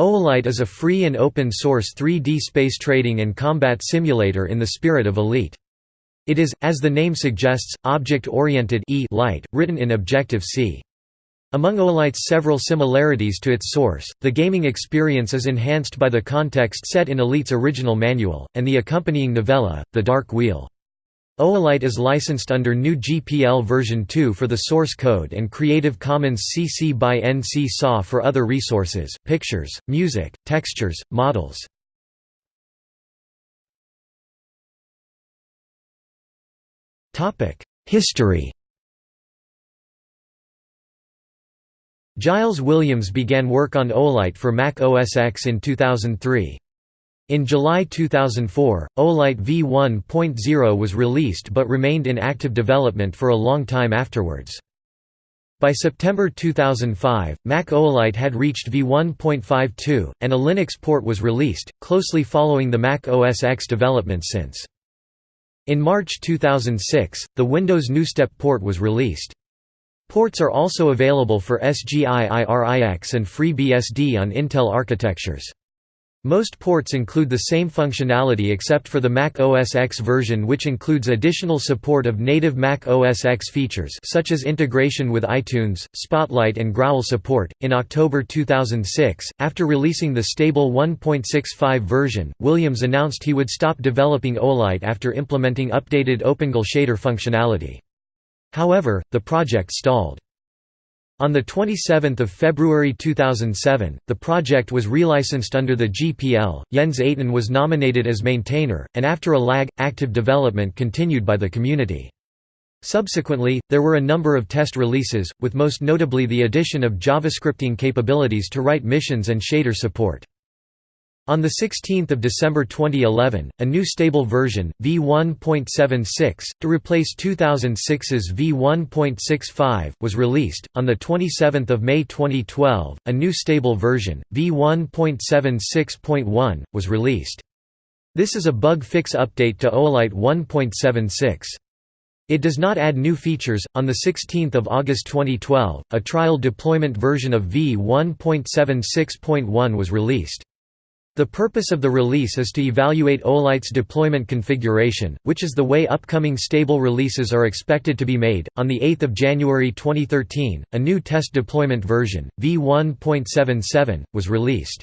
Oolite is a free and open-source 3D space trading and combat simulator in the spirit of Elite. It is, as the name suggests, object-oriented e light, written in Objective-C. Among Oolite's several similarities to its source, the gaming experience is enhanced by the context set in Elite's original manual, and the accompanying novella, The Dark Wheel. Oolite is licensed under GNU GPL version 2 for the source code and Creative Commons CC by NC SA for other resources, pictures, music, textures, models. History Giles Williams began work on Oolite for Mac OS X in 2003. In July 2004, Oolite v1.0 was released but remained in active development for a long time afterwards. By September 2005, Mac Oolite had reached v1.52, and a Linux port was released, closely following the Mac OS X development since. In March 2006, the Windows GNUstep port was released. Ports are also available for SGI IRIX and FreeBSD on Intel architectures. Most ports include the same functionality except for the Mac OS X version which includes additional support of native Mac OS X features such as integration with iTunes, Spotlight and Growl support. In October 2006, after releasing the stable 1.65 version, Williams announced he would stop developing Oolite after implementing updated OpenGL shader functionality. However, the project stalled. On 27 February 2007, the project was relicensed under the GPL, Jens Ayton was nominated as maintainer, and after a lag, active development continued by the community. Subsequently, there were a number of test releases, with most notably the addition of JavaScripting capabilities to write missions and shader support. On 16 December 2011, a new stable version, v1.76, to replace 2006's v1.65, was released. On 27 May 2012, a new stable version, v1.76.1, was released. This is a bug fix update to Oolite 1.76. It does not add new features. On the 16th of August 2012, a trial deployment version of v1.76.1 was released. The purpose of the release is to evaluate Oolite's deployment configuration, which is the way upcoming stable releases are expected to be made. On 8 January 2013, a new test deployment version, v1.77, was released.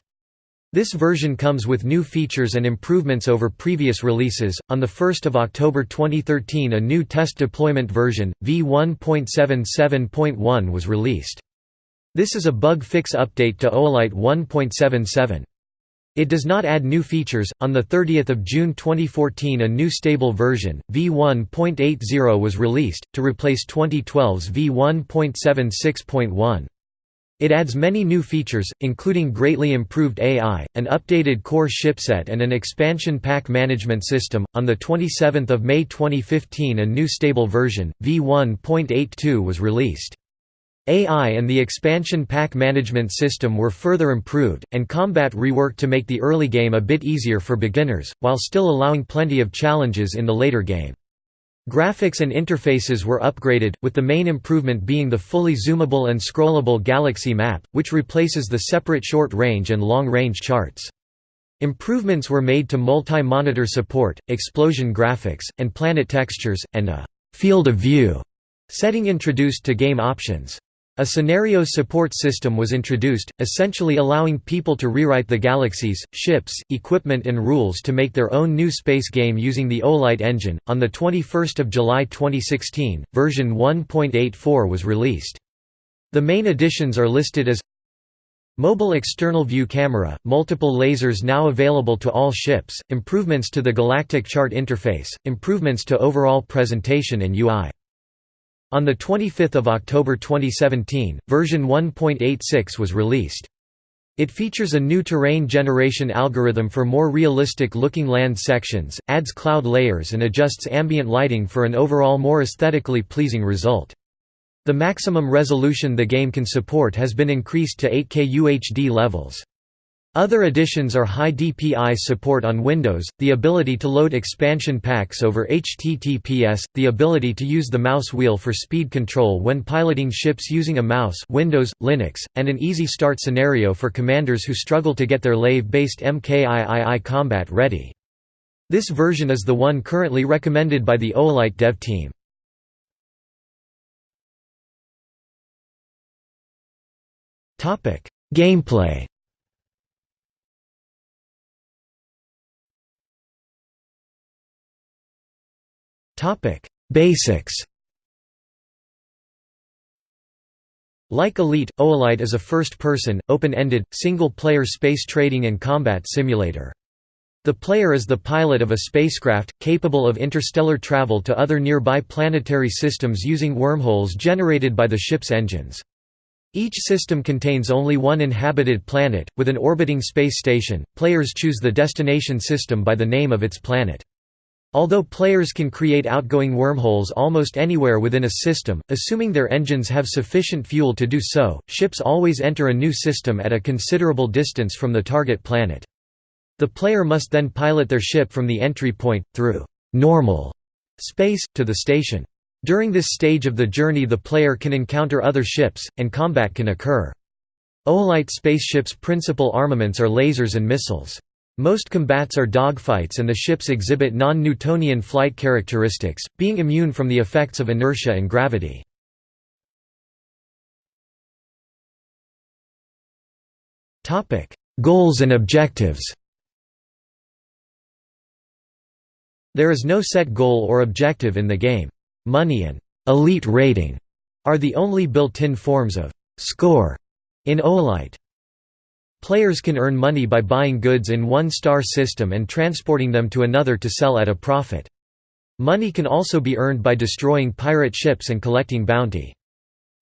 This version comes with new features and improvements over previous releases. On 1 October 2013, a new test deployment version, v1.77.1, was released. This is a bug fix update to Oolite 1.77. It does not add new features. On the 30th of June 2014, a new stable version, v1.80 was released to replace 2012's v1.76.1. It adds many new features, including greatly improved AI, an updated core shipset, and an expansion pack management system. On the 27th of May 2015, a new stable version, v1.82 was released. AI and the expansion pack management system were further improved, and combat reworked to make the early game a bit easier for beginners, while still allowing plenty of challenges in the later game. Graphics and interfaces were upgraded, with the main improvement being the fully zoomable and scrollable galaxy map, which replaces the separate short-range and long-range charts. Improvements were made to multi-monitor support, explosion graphics, and planet textures, and a «field of view» setting introduced to game options. A scenario support system was introduced, essentially allowing people to rewrite the galaxies, ships, equipment, and rules to make their own new space game using the Oolite engine. On the 21st of July 2016, version 1.84 was released. The main additions are listed as Mobile external view camera, multiple lasers now available to all ships, improvements to the galactic chart interface, improvements to overall presentation and UI. On 25 October 2017, version 1.86 was released. It features a new terrain generation algorithm for more realistic-looking land sections, adds cloud layers and adjusts ambient lighting for an overall more aesthetically pleasing result. The maximum resolution the game can support has been increased to 8K UHD levels. Other additions are high DPI support on Windows, the ability to load expansion packs over HTTPS, the ability to use the mouse wheel for speed control when piloting ships using a mouse Windows, Linux, and an easy start scenario for commanders who struggle to get their Lave-based MKIII combat ready. This version is the one currently recommended by the Oolite dev team. Gameplay Topic: Basics. Like Elite, Oolite is a first-person, open-ended, single-player space trading and combat simulator. The player is the pilot of a spacecraft, capable of interstellar travel to other nearby planetary systems using wormholes generated by the ship's engines. Each system contains only one inhabited planet, with an orbiting space station. Players choose the destination system by the name of its planet. Although players can create outgoing wormholes almost anywhere within a system, assuming their engines have sufficient fuel to do so, ships always enter a new system at a considerable distance from the target planet. The player must then pilot their ship from the entry point, through «normal» space, to the station. During this stage of the journey the player can encounter other ships, and combat can occur. Oolite spaceships' principal armaments are lasers and missiles. Most combats are dogfights and the ships exhibit non-Newtonian flight characteristics, being immune from the effects of inertia and gravity. Goals and objectives There is no set goal or objective in the game. Money and «elite rating» are the only built-in forms of «score» in Oolite. Players can earn money by buying goods in one star system and transporting them to another to sell at a profit. Money can also be earned by destroying pirate ships and collecting bounty.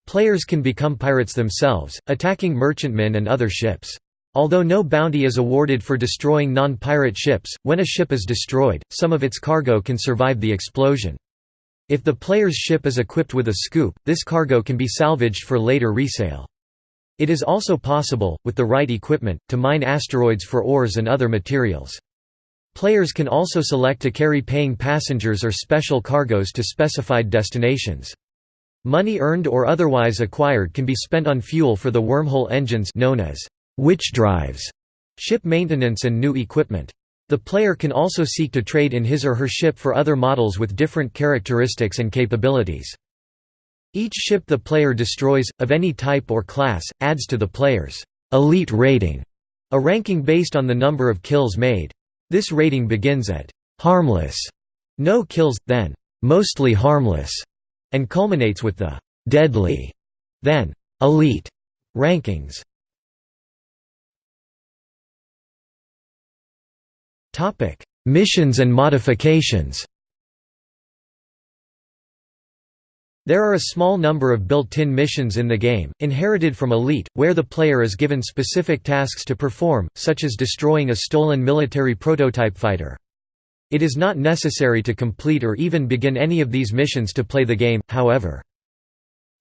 Players can become pirates themselves, attacking merchantmen and other ships. Although no bounty is awarded for destroying non-pirate ships, when a ship is destroyed, some of its cargo can survive the explosion. If the player's ship is equipped with a scoop, this cargo can be salvaged for later resale. It is also possible, with the right equipment, to mine asteroids for ores and other materials. Players can also select to carry paying passengers or special cargoes to specified destinations. Money earned or otherwise acquired can be spent on fuel for the wormhole engines known as witch drives, ship maintenance and new equipment. The player can also seek to trade in his or her ship for other models with different characteristics and capabilities. Each ship the player destroys, of any type or class, adds to the player's elite rating, a ranking based on the number of kills made. This rating begins at harmless, no kills, then mostly harmless, and culminates with the deadly, then elite rankings. Missions and modifications There are a small number of built-in missions in the game, inherited from Elite, where the player is given specific tasks to perform, such as destroying a stolen military prototype fighter. It is not necessary to complete or even begin any of these missions to play the game, however.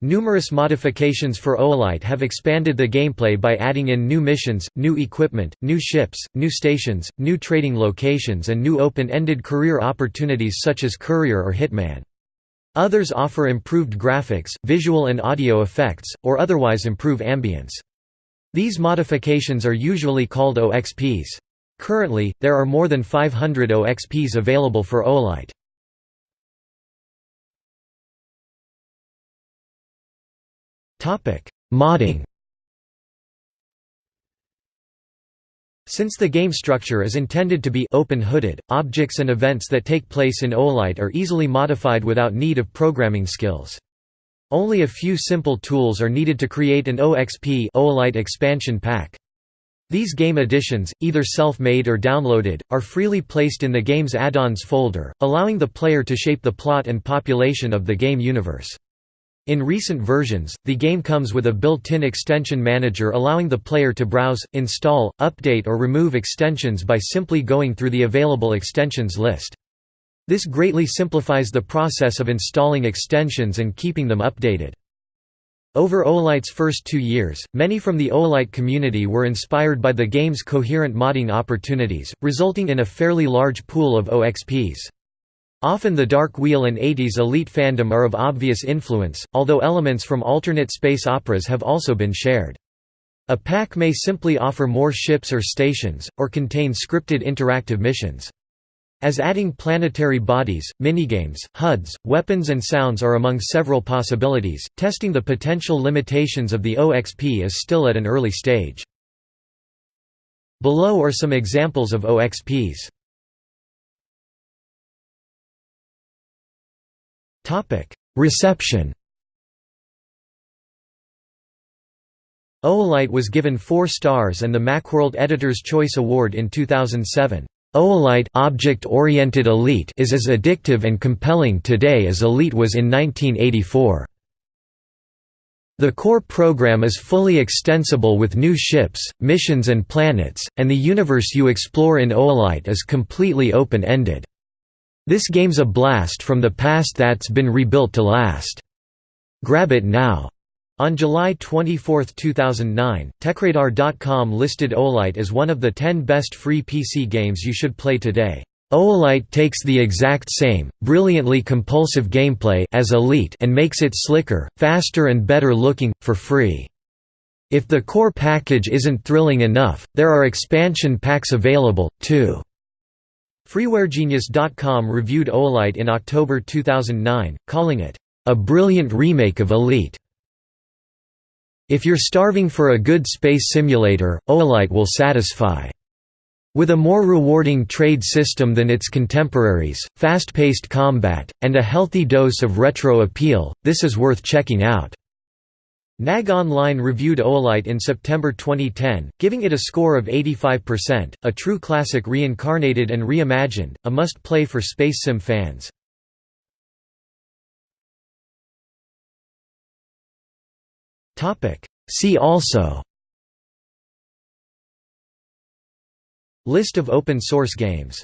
Numerous modifications for Oolite have expanded the gameplay by adding in new missions, new equipment, new ships, new stations, new trading locations and new open-ended career opportunities such as Courier or Hitman. Others offer improved graphics, visual and audio effects, or otherwise improve ambience. These modifications are usually called OXPs. Currently, there are more than 500 OXPs available for Oolite. Modding Since the game structure is intended to be open-hooded, objects and events that take place in Oolite are easily modified without need of programming skills. Only a few simple tools are needed to create an OXP Oolite expansion pack. These game additions, either self-made or downloaded, are freely placed in the game's add-ons folder, allowing the player to shape the plot and population of the game universe. In recent versions, the game comes with a built-in extension manager allowing the player to browse, install, update or remove extensions by simply going through the available extensions list. This greatly simplifies the process of installing extensions and keeping them updated. Over Oolite's first two years, many from the Olight community were inspired by the game's coherent modding opportunities, resulting in a fairly large pool of OXPs. Often the Dark Wheel and 80s Elite fandom are of obvious influence, although elements from alternate space operas have also been shared. A pack may simply offer more ships or stations, or contain scripted interactive missions. As adding planetary bodies, minigames, HUDs, weapons and sounds are among several possibilities, testing the potential limitations of the OXP is still at an early stage. Below are some examples of OXPs. Reception Oolite was given 4 stars and the Macworld Editor's Choice Award in 2007. Oolite object-oriented Elite is as addictive and compelling today as Elite was in 1984. The core program is fully extensible with new ships, missions and planets, and the universe you explore in Oolite is completely open-ended. This game's a blast from the past that's been rebuilt to last. Grab it now. On July 24, 2009, TechRadar.com listed Oolite as one of the 10 best free PC games you should play today. Oolite takes the exact same, brilliantly compulsive gameplay as Elite and makes it slicker, faster and better looking, for free. If the core package isn't thrilling enough, there are expansion packs available, too. FreewareGenius.com reviewed Oolite in October 2009, calling it, "...a brilliant remake of Elite." If you're starving for a good space simulator, Oolite will satisfy. With a more rewarding trade system than its contemporaries, fast-paced combat, and a healthy dose of retro appeal, this is worth checking out. NAG Online reviewed Oolite in September 2010, giving it a score of 85%, a true classic reincarnated and reimagined, a must-play for space sim fans. See also. List of open source games